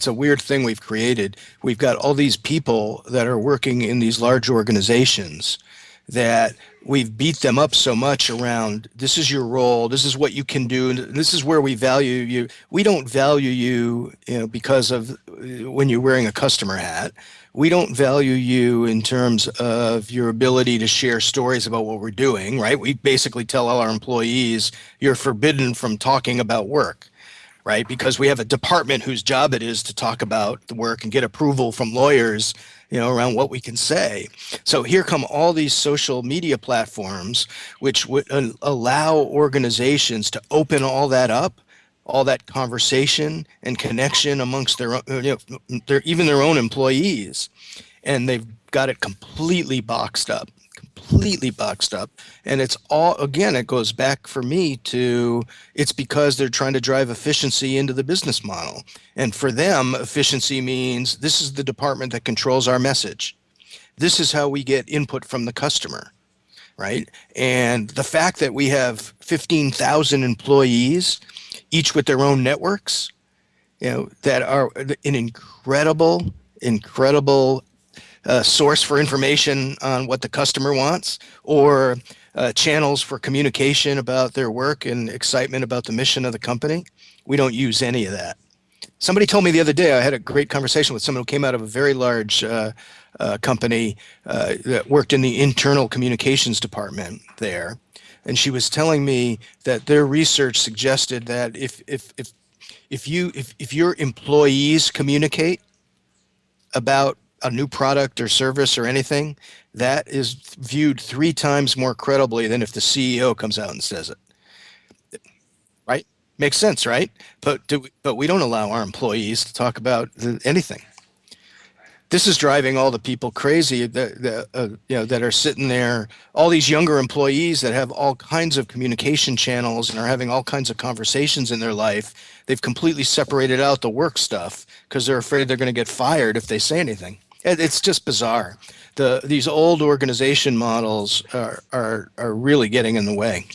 it's a weird thing we've created. We've got all these people that are working in these large organizations that we've beat them up so much around this is your role. This is what you can do. And this is where we value you. We don't value you you know because of uh, when you're wearing a customer hat. We don't value you in terms of your ability to share stories about what we're doing right? We basically tell all our employees you're forbidden from talking about work right? Because we have a department whose job it is to talk about the work and get approval from lawyers you know, around what we can say. So here come all these social media platforms, which would uh, allow organizations to open all that up, all that conversation and connection amongst their, you know, their even their own employees, and they've got it completely boxed up completely boxed up. And it's all again it goes back for me to it's because they're trying to drive efficiency into the business model. And for them efficiency means this is the department that controls our message. This is how we get input from the customer right? And the fact that we have 15,000 employees each with their own networks you know that are an incredible incredible uh, source for information on what the customer wants or uh, channels for communication about their work and excitement about the mission of the company. We don't use any of that. Somebody told me the other day, I had a great conversation with someone who came out of a very large uh, uh company uh, that worked in the internal communications department there. And she was telling me that their research suggested that if, if, if, if, you, if, if your employees communicate about a new product or service or anything, that is viewed three times more credibly than if the CEO comes out and says it. Right? Makes sense, right? But do we, but we don't allow our employees to talk about anything. This is driving all the people crazy that, that uh, you know that are sitting there. All these younger employees that have all kinds of communication channels and are having all kinds of conversations in their life. They've completely separated out the work stuff because they're afraid they're going to get fired if they say anything. It's just bizarre. The these old organization models are are are really getting in the way.